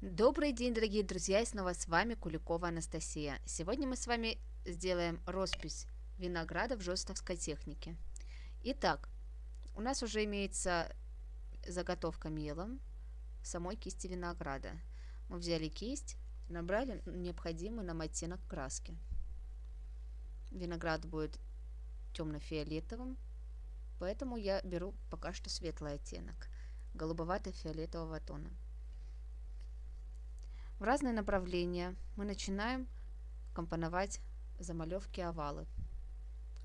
Добрый день, дорогие друзья, и снова с вами Куликова Анастасия. Сегодня мы с вами сделаем роспись винограда в жестовской технике. Итак, у нас уже имеется заготовка мелом самой кисти винограда. Мы взяли кисть, набрали необходимый нам оттенок краски. Виноград будет темно-фиолетовым, поэтому я беру пока что светлый оттенок, голубовато-фиолетового тона. В разные направления мы начинаем компоновать замалевки овалы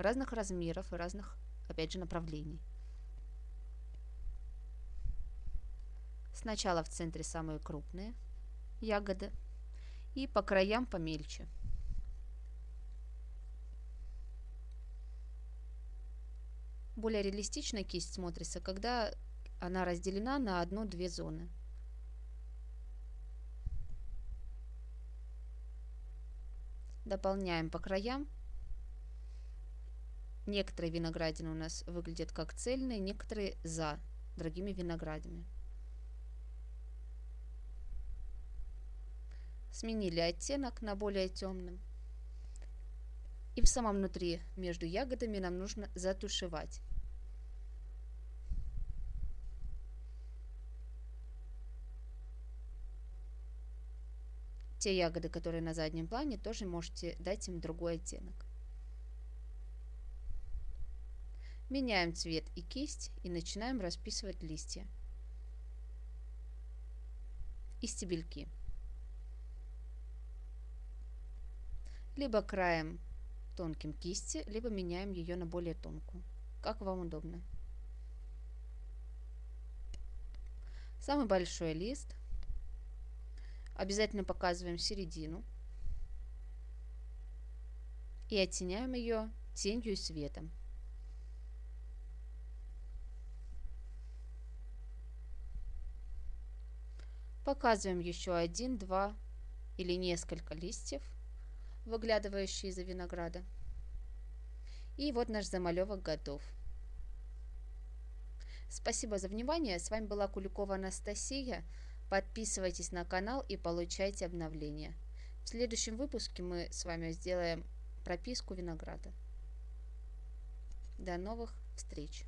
разных размеров и разных, опять же, направлений. Сначала в центре самые крупные ягоды и по краям помельче. Более реалистично кисть смотрится, когда она разделена на одну-две зоны. Дополняем по краям. Некоторые виноградины у нас выглядят как цельные, некоторые за другими виноградами. Сменили оттенок на более темным. И в самом внутри между ягодами нам нужно затушевать. Те ягоды, которые на заднем плане, тоже можете дать им другой оттенок. Меняем цвет и кисть и начинаем расписывать листья и стебельки. Либо краем тонким кисти, либо меняем ее на более тонкую, как вам удобно. Самый большой лист – Обязательно показываем середину. И оттеняем ее тенью и светом. Показываем еще один, два или несколько листьев, выглядывающие из-за винограда. И вот наш замалевок готов. Спасибо за внимание. С вами была Куликова Анастасия. Подписывайтесь на канал и получайте обновления. В следующем выпуске мы с вами сделаем прописку винограда. До новых встреч!